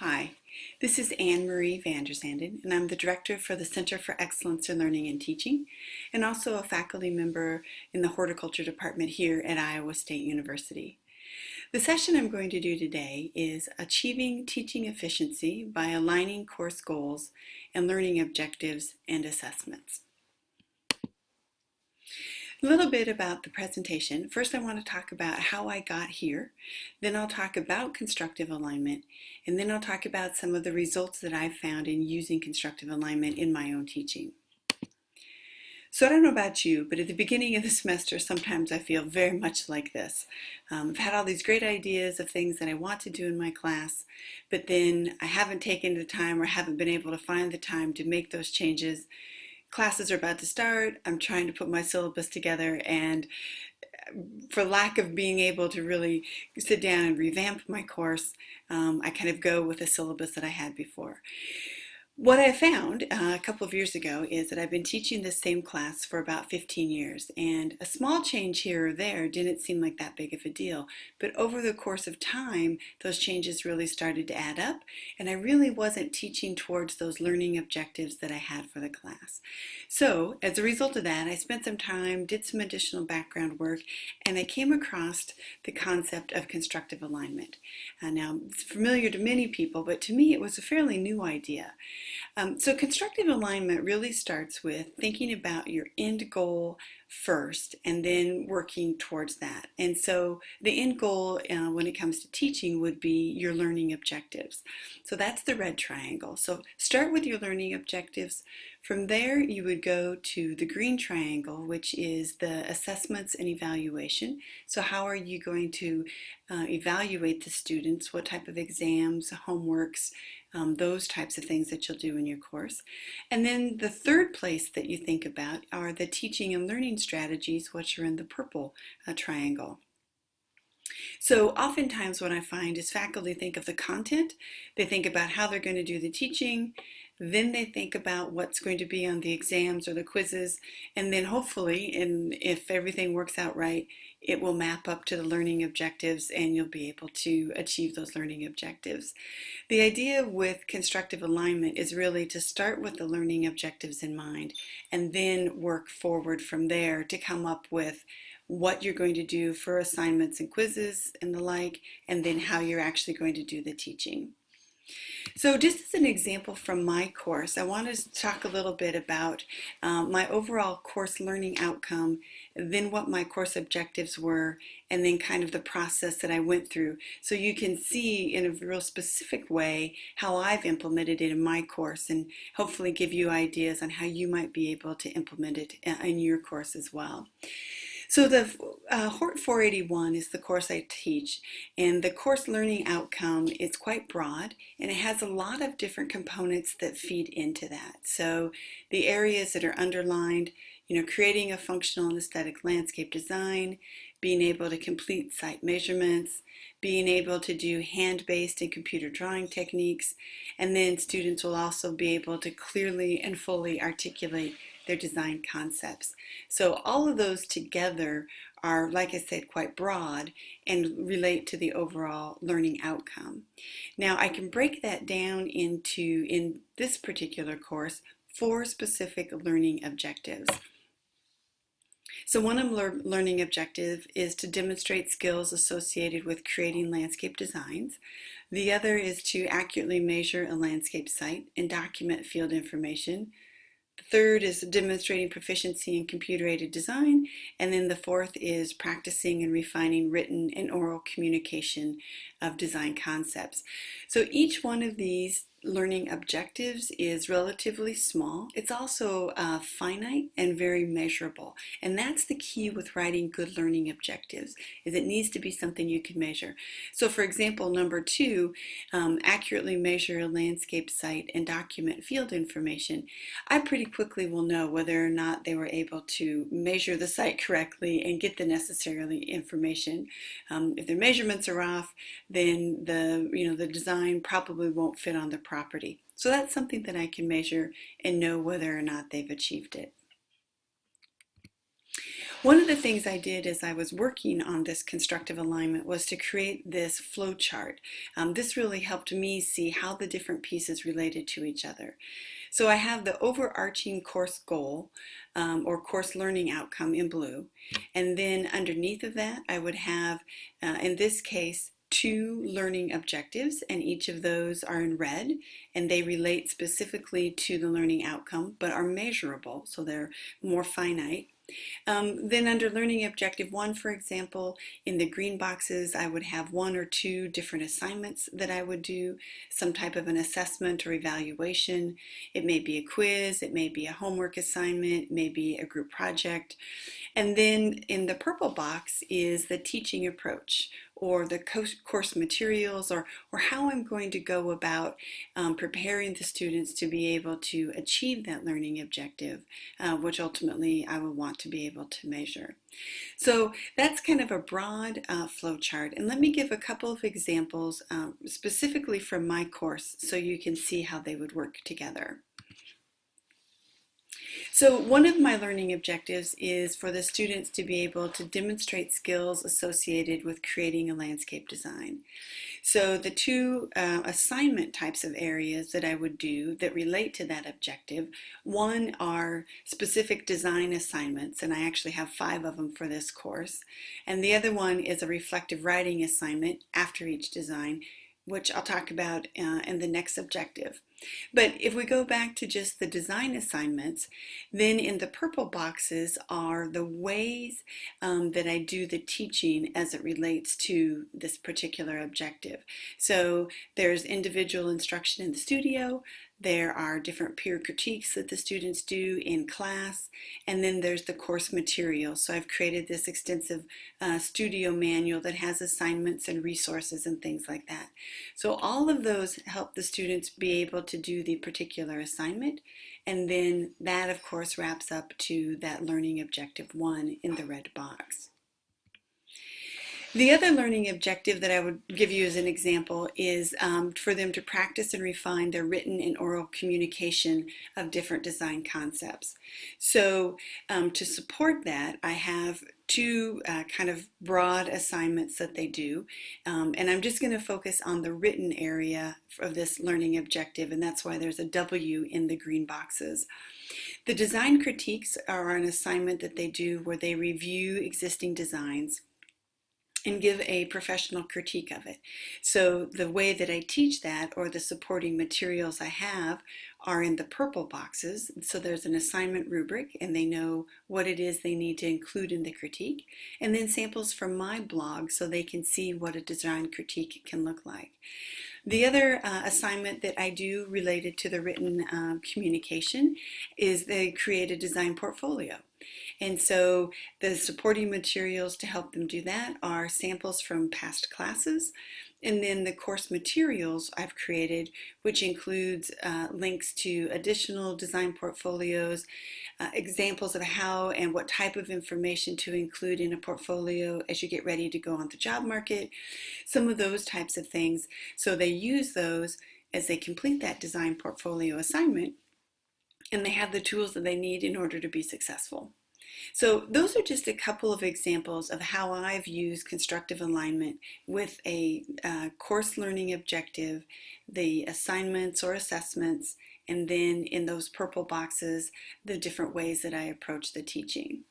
Hi, this is Ann Marie VanDerZanden, and I'm the Director for the Center for Excellence in Learning and Teaching, and also a faculty member in the Horticulture Department here at Iowa State University. The session I'm going to do today is Achieving Teaching Efficiency by Aligning Course Goals and Learning Objectives and Assessments. A little bit about the presentation. First, I want to talk about how I got here. Then I'll talk about constructive alignment. And then I'll talk about some of the results that I've found in using constructive alignment in my own teaching. So I don't know about you, but at the beginning of the semester, sometimes I feel very much like this. Um, I've had all these great ideas of things that I want to do in my class, but then I haven't taken the time or haven't been able to find the time to make those changes classes are about to start. I'm trying to put my syllabus together and for lack of being able to really sit down and revamp my course, um, I kind of go with a syllabus that I had before. What I found uh, a couple of years ago is that I've been teaching this same class for about 15 years and a small change here or there didn't seem like that big of a deal but over the course of time those changes really started to add up and I really wasn't teaching towards those learning objectives that I had for the class. So as a result of that I spent some time, did some additional background work and I came across the concept of constructive alignment. Uh, now it's familiar to many people but to me it was a fairly new idea. Um, so constructive alignment really starts with thinking about your end goal first and then working towards that. And so the end goal uh, when it comes to teaching would be your learning objectives. So that's the red triangle. So start with your learning objectives. From there you would go to the green triangle which is the assessments and evaluation. So how are you going to uh, evaluate the students? What type of exams, homeworks, um, those types of things that you'll do in your course. And then the third place that you think about are the teaching and learning strategies, which are in the purple uh, triangle. So oftentimes what I find is faculty think of the content, they think about how they're going to do the teaching, then they think about what's going to be on the exams or the quizzes, and then hopefully, and if everything works out right, it will map up to the learning objectives and you'll be able to achieve those learning objectives. The idea with constructive alignment is really to start with the learning objectives in mind and then work forward from there to come up with what you're going to do for assignments and quizzes and the like, and then how you're actually going to do the teaching. So just as an example from my course, I want to talk a little bit about um, my overall course learning outcome, then what my course objectives were, and then kind of the process that I went through. So you can see in a real specific way how I've implemented it in my course and hopefully give you ideas on how you might be able to implement it uh, in your course as well. So the uh, HORT 481 is the course I teach and the course learning outcome is quite broad and it has a lot of different components that feed into that. So the areas that are underlined, you know, creating a functional and aesthetic landscape design, being able to complete site measurements, being able to do hand-based and computer drawing techniques, and then students will also be able to clearly and fully articulate their design concepts. So all of those together are, like I said, quite broad and relate to the overall learning outcome. Now I can break that down into, in this particular course, four specific learning objectives. So one of learning objective is to demonstrate skills associated with creating landscape designs. The other is to accurately measure a landscape site and document field information third is demonstrating proficiency in computer-aided design. And then the fourth is practicing and refining written and oral communication of design concepts. So each one of these learning objectives is relatively small. It's also uh, finite and very measurable. And that's the key with writing good learning objectives, is it needs to be something you can measure. So for example, number two, um, accurately measure a landscape site and document field information. I pretty quickly will know whether or not they were able to measure the site correctly and get the necessary information. Um, if their measurements are off, then the, you know, the design probably won't fit on the property. So that's something that I can measure and know whether or not they've achieved it. One of the things I did as I was working on this constructive alignment was to create this flow chart. Um, this really helped me see how the different pieces related to each other. So I have the overarching course goal um, or course learning outcome in blue. And then underneath of that, I would have, uh, in this case, two learning objectives and each of those are in red and they relate specifically to the learning outcome but are measurable so they're more finite um, then under learning objective one, for example, in the green boxes, I would have one or two different assignments that I would do, some type of an assessment or evaluation. It may be a quiz, it may be a homework assignment, it may be a group project. And then in the purple box is the teaching approach or the course materials or, or how I'm going to go about um, preparing the students to be able to achieve that learning objective, uh, which ultimately I will want to be able to measure. So that's kind of a broad uh, flow chart. And let me give a couple of examples um, specifically from my course so you can see how they would work together. So one of my learning objectives is for the students to be able to demonstrate skills associated with creating a landscape design. So the two uh, assignment types of areas that I would do that relate to that objective, one are specific design assignments, and I actually have five of them for this course, and the other one is a reflective writing assignment after each design, which I'll talk about uh, in the next objective. But if we go back to just the design assignments, then in the purple boxes are the ways um, that I do the teaching as it relates to this particular objective. So there's individual instruction in the studio, there are different peer critiques that the students do in class, and then there's the course material. So I've created this extensive uh, studio manual that has assignments and resources and things like that. So all of those help the students be able to do the particular assignment, and then that of course wraps up to that learning objective one in the red box. The other learning objective that I would give you as an example is um, for them to practice and refine their written and oral communication of different design concepts. So um, to support that, I have two uh, kind of broad assignments that they do. Um, and I'm just going to focus on the written area of this learning objective, and that's why there's a W in the green boxes. The design critiques are an assignment that they do where they review existing designs and give a professional critique of it. So the way that I teach that or the supporting materials I have are in the purple boxes. So there's an assignment rubric and they know what it is they need to include in the critique. And then samples from my blog so they can see what a design critique can look like. The other uh, assignment that I do related to the written um, communication is they create a design portfolio. And so the supporting materials to help them do that are samples from past classes, and then the course materials I've created, which includes uh, links to additional design portfolios, uh, examples of how and what type of information to include in a portfolio as you get ready to go on the job market, some of those types of things. So they use those as they complete that design portfolio assignment, and they have the tools that they need in order to be successful. So those are just a couple of examples of how I've used constructive alignment with a uh, course learning objective, the assignments or assessments, and then in those purple boxes, the different ways that I approach the teaching.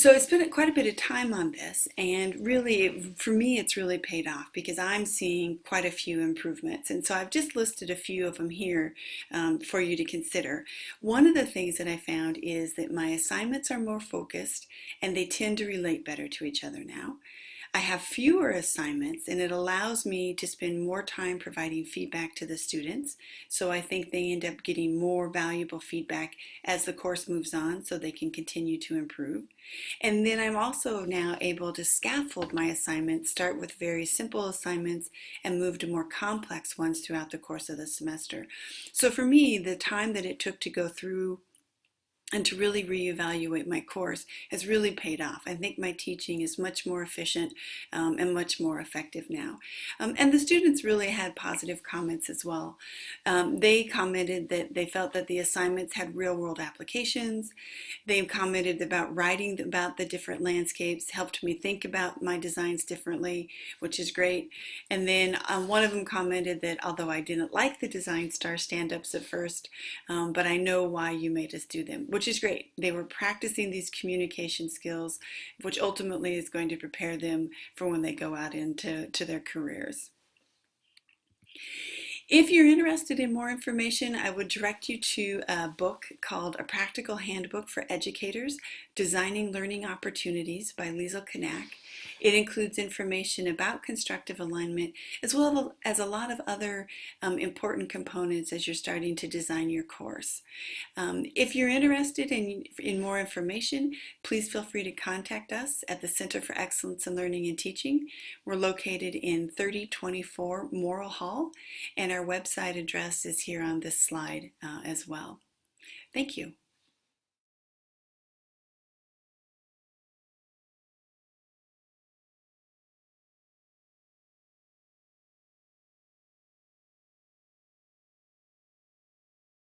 So I spent quite a bit of time on this and really for me it's really paid off because I'm seeing quite a few improvements and so I've just listed a few of them here um, for you to consider. One of the things that I found is that my assignments are more focused and they tend to relate better to each other now. I have fewer assignments and it allows me to spend more time providing feedback to the students. So I think they end up getting more valuable feedback as the course moves on so they can continue to improve. And then I'm also now able to scaffold my assignments, start with very simple assignments and move to more complex ones throughout the course of the semester. So for me, the time that it took to go through and to really reevaluate my course has really paid off. I think my teaching is much more efficient um, and much more effective now. Um, and the students really had positive comments as well. Um, they commented that they felt that the assignments had real world applications. They commented about writing about the different landscapes, helped me think about my designs differently, which is great. And then um, one of them commented that although I didn't like the Design Star stand-ups at first, um, but I know why you made us do them, which is great. They were practicing these communication skills, which ultimately is going to prepare them for when they go out into to their careers. If you're interested in more information, I would direct you to a book called A Practical Handbook for Educators, Designing Learning Opportunities by Liesl Kanak. It includes information about constructive alignment as well as a lot of other um, important components as you're starting to design your course. Um, if you're interested in, in more information, please feel free to contact us at the Center for Excellence in Learning and Teaching. We're located in 3024 Morrill Hall and our website address is here on this slide uh, as well. Thank you.